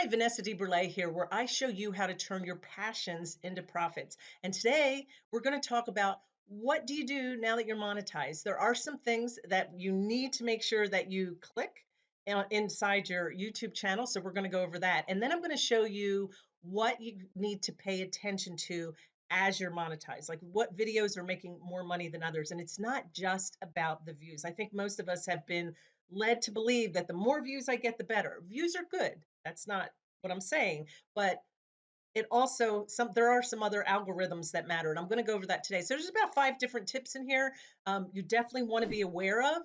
Hi, Vanessa DeBurle here, where I show you how to turn your passions into profits. And today we're going to talk about what do you do now that you're monetized? There are some things that you need to make sure that you click inside your YouTube channel. So we're going to go over that. And then I'm going to show you what you need to pay attention to as you're monetized, like what videos are making more money than others. And it's not just about the views. I think most of us have been led to believe that the more views I get, the better. Views are good. That's not what I'm saying, but it also some there are some other algorithms that matter and i'm going to go over that today. So there's about five different tips in here um, you definitely want to be aware of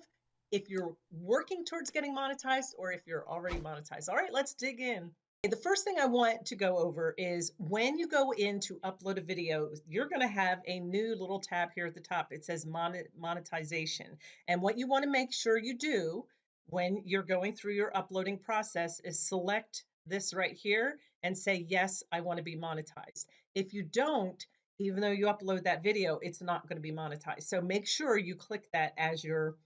if you're working towards getting monetized or if you're already monetized. All right let's dig in. The first thing i want to go over is when you go in to upload a video you're going to have a new little tab here at the top. It says monetization and what you want to make sure you do when you're going through your uploading process is select this right here and say, yes, I want to be monetized. If you don't, even though you upload that video, it's not going to be monetized. So make sure you click that as you're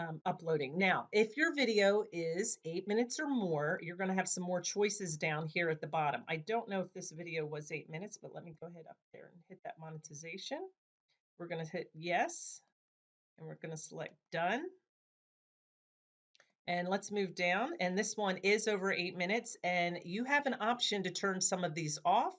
um, uploading. Now, if your video is eight minutes or more, you're going to have some more choices down here at the bottom. I don't know if this video was eight minutes, but let me go ahead up there and hit that monetization. We're going to hit yes, and we're going to select done. And let's move down. And this one is over eight minutes. And you have an option to turn some of these off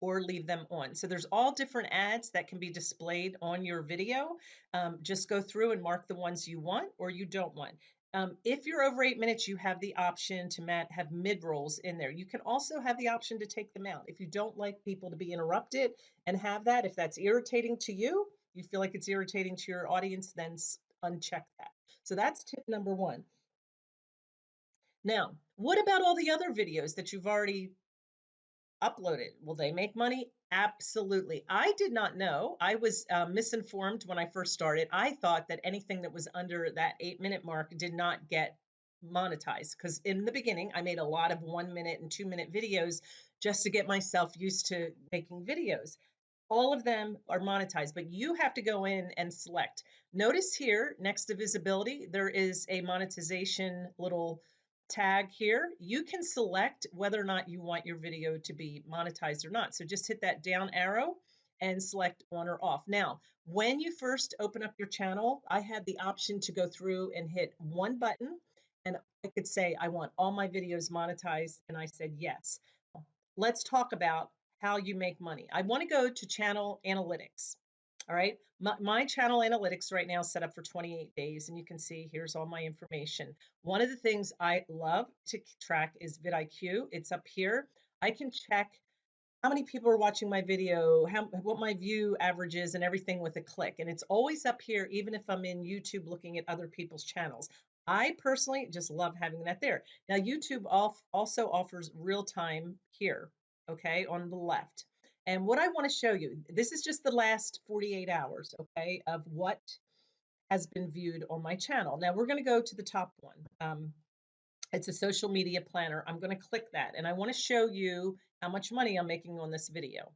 or leave them on. So there's all different ads that can be displayed on your video. Um, just go through and mark the ones you want or you don't want. Um, if you're over eight minutes, you have the option to have mid rolls in there. You can also have the option to take them out. If you don't like people to be interrupted and have that, if that's irritating to you, you feel like it's irritating to your audience, then uncheck that. So that's tip number one. Now, what about all the other videos that you've already uploaded? Will they make money? Absolutely. I did not know. I was uh, misinformed when I first started. I thought that anything that was under that eight minute mark did not get monetized because in the beginning, I made a lot of one minute and two minute videos just to get myself used to making videos. All of them are monetized, but you have to go in and select. Notice here next to visibility, there is a monetization little tag here, you can select whether or not you want your video to be monetized or not. So just hit that down arrow and select on or off. Now, when you first open up your channel, I had the option to go through and hit one button and I could say, I want all my videos monetized. And I said, yes. Let's talk about how you make money. I want to go to channel analytics. All right. My, my, channel analytics right now is set up for 28 days, and you can see here's all my information. One of the things I love to track is vidIQ. It's up here. I can check how many people are watching my video, how, what my view average is, and everything with a click. And it's always up here, even if I'm in YouTube looking at other people's channels. I personally just love having that there. Now, YouTube also offers real time here, okay, on the left. And what I want to show you, this is just the last 48 hours, okay, of what has been viewed on my channel. Now we're going to go to the top one. Um, it's a social media planner. I'm going to click that and I want to show you how much money I'm making on this video.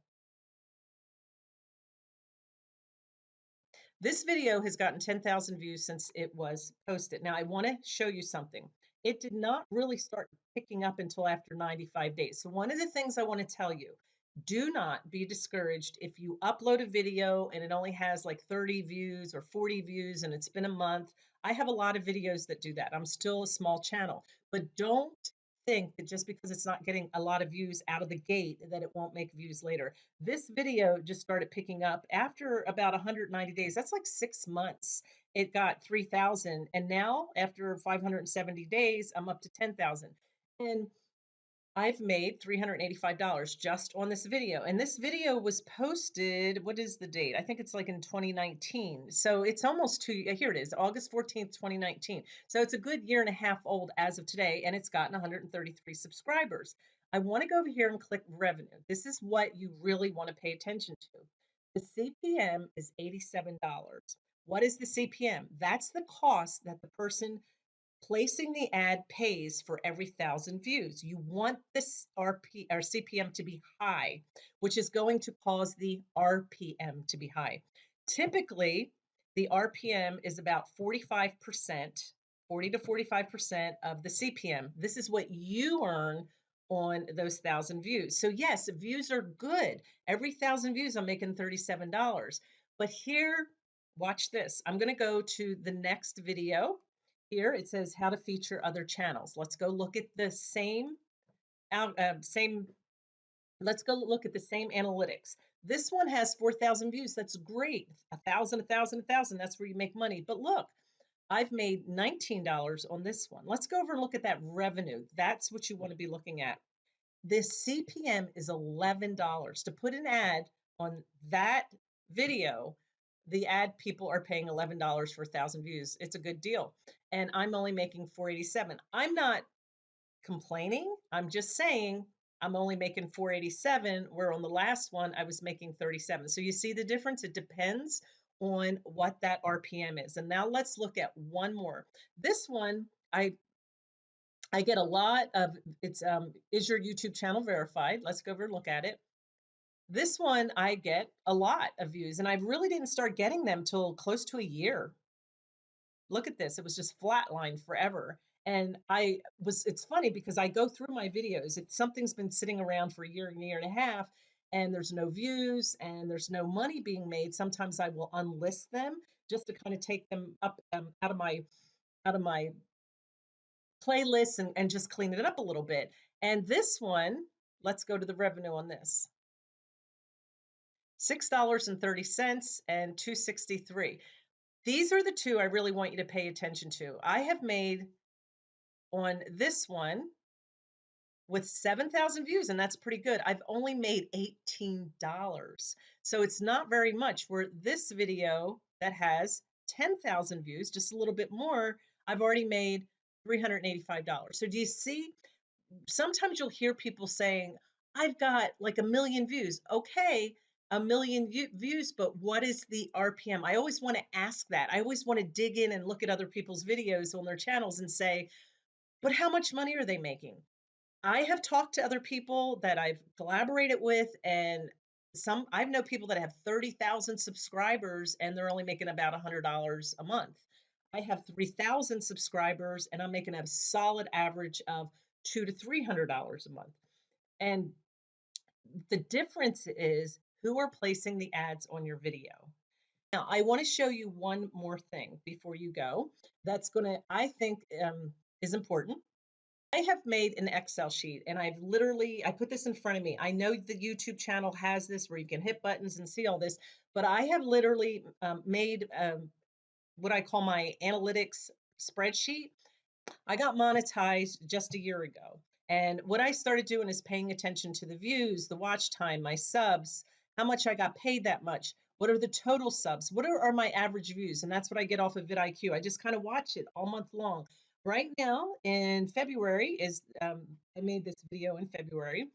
This video has gotten 10,000 views since it was posted. Now I want to show you something. It did not really start picking up until after 95 days. So one of the things I want to tell you do not be discouraged if you upload a video and it only has like 30 views or 40 views and it's been a month. I have a lot of videos that do that. I'm still a small channel, but don't think that just because it's not getting a lot of views out of the gate that it won't make views later. This video just started picking up after about 190 days. That's like six months. It got 3,000. And now after 570 days, I'm up to 10,000. And I've made $385 just on this video. And this video was posted, what is the date? I think it's like in 2019. So it's almost two, uh, here it is, August 14th, 2019. So it's a good year and a half old as of today, and it's gotten 133 subscribers. I want to go over here and click revenue. This is what you really want to pay attention to. The CPM is $87. What is the CPM? That's the cost that the person placing the ad pays for every thousand views. You want this RP or CPM to be high, which is going to cause the RPM to be high. Typically, the RPM is about 45%, 40 to 45% of the CPM. This is what you earn on those thousand views. So, yes, views are good. Every thousand views, I'm making $37. But here, watch this. I'm going to go to the next video. Here it says how to feature other channels. Let's go look at the same uh, same let's go look at the same analytics. This one has 4,000 views. That's great. A thousand, a thousand, a thousand. That's where you make money. But look, I've made $19 on this one. Let's go over and look at that revenue. That's what you want to be looking at. This CPM is $11. To put an ad on that video, the ad people are paying $11 for a thousand views. It's a good deal. And I'm only making 487. I'm not complaining. I'm just saying I'm only making 487, where on the last one I was making 37. So you see the difference? It depends on what that RPM is. And now let's look at one more. This one, I I get a lot of it's um is your YouTube channel verified? Let's go over and look at it. This one I get a lot of views and I really didn't start getting them till close to a year. Look at this. It was just flatlined forever. And I was, it's funny because I go through my videos. It's something's been sitting around for a year and a year and a half, and there's no views and there's no money being made. Sometimes I will unlist them just to kind of take them up um, out of my out of my playlist and, and just clean it up a little bit. And this one, let's go to the revenue on this. $6.30 and 263. These are the two I really want you to pay attention to. I have made on this one with 7,000 views, and that's pretty good. I've only made $18. So it's not very much. Where this video that has 10,000 views, just a little bit more, I've already made $385. So do you see? Sometimes you'll hear people saying, I've got like a million views. Okay, a million views, but what is the RPM? I always want to ask that. I always want to dig in and look at other people's videos on their channels and say, but how much money are they making? I have talked to other people that I've collaborated with, and some I've know people that have 30,000 subscribers and they're only making about $100 a month. I have 3,000 subscribers and I'm making a solid average of two to $300 a month. And the difference is who are placing the ads on your video. Now, I want to show you one more thing before you go. That's going to, I think, um, is important. I have made an Excel sheet and I've literally I put this in front of me. I know the YouTube channel has this where you can hit buttons and see all this, but I have literally um, made um, what I call my analytics spreadsheet. I got monetized just a year ago. And what I started doing is paying attention to the views, the watch time, my subs, how much I got paid that much. What are the total subs? What are, are my average views? And that's what I get off of vidIQ. I just kind of watch it all month long right now in February is um, I made this video in February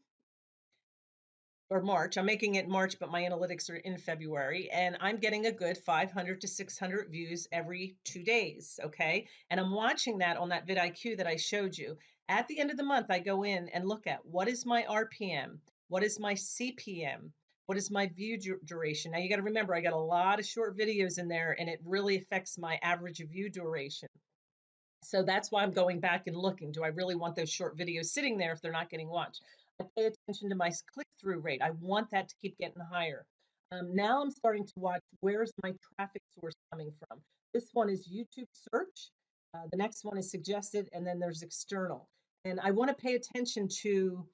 or March. I'm making it March, but my analytics are in February, and I'm getting a good 500 to 600 views every two days. Okay, and I'm watching that on that vidIQ that I showed you. At the end of the month, I go in and look at what is my RPM, what is my CPM, what is my view duration. Now you got to remember, I got a lot of short videos in there, and it really affects my average view duration. So that's why I'm going back and looking. Do I really want those short videos sitting there if they're not getting watched? I pay attention to my click through rate. I want that to keep getting higher. Um, now I'm starting to watch where's my traffic source coming from. This one is YouTube search. Uh, the next one is suggested, and then there's external. And I want to pay attention to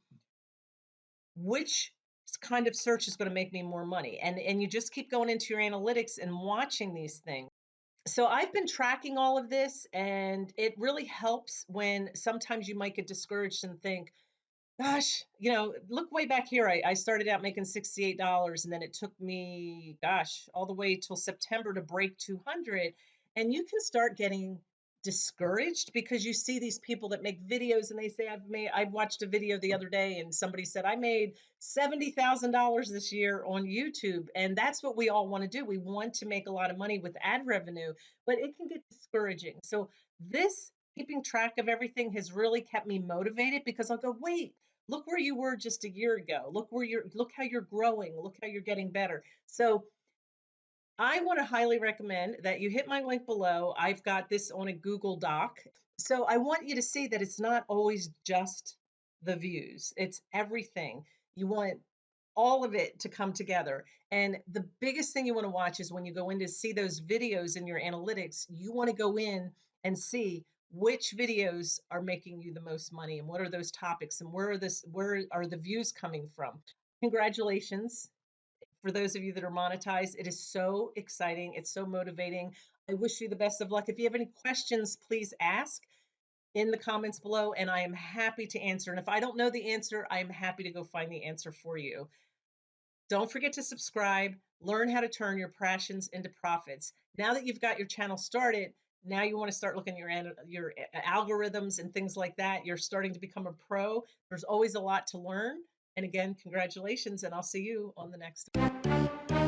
which kind of search is going to make me more money. And and you just keep going into your analytics and watching these things so I've been tracking all of this, and it really helps when sometimes you might get discouraged and think, gosh, you know, look way back here. I, I started out making $68, and then it took me, gosh, all the way till September to break 200. And you can start getting discouraged because you see these people that make videos and they say I've made I watched a video the other day and somebody said I made $70,000 this year on YouTube and that's what we all want to do. We want to make a lot of money with ad revenue, but it can get discouraging. So this keeping track of everything has really kept me motivated because I'll go, "Wait, look where you were just a year ago. Look where you're look how you're growing. Look how you're getting better." So I want to highly recommend that you hit my link below. I've got this on a Google Doc. So I want you to see that it's not always just the views, it's everything. You want all of it to come together. And the biggest thing you want to watch is when you go in to see those videos in your analytics, you want to go in and see which videos are making you the most money and what are those topics and where are this where are the views coming from. Congratulations for those of you that are monetized. It is so exciting. It's so motivating. I wish you the best of luck. If you have any questions, please ask in the comments below and I am happy to answer. And if I don't know the answer, I am happy to go find the answer for you. Don't forget to subscribe, learn how to turn your passions into profits. Now that you've got your channel started, now you want to start looking at your your eh, eh, algorithms and things like that. You're starting to become a pro. There's always a lot to learn. And again, congratulations, and I'll see you on the next. Thank you.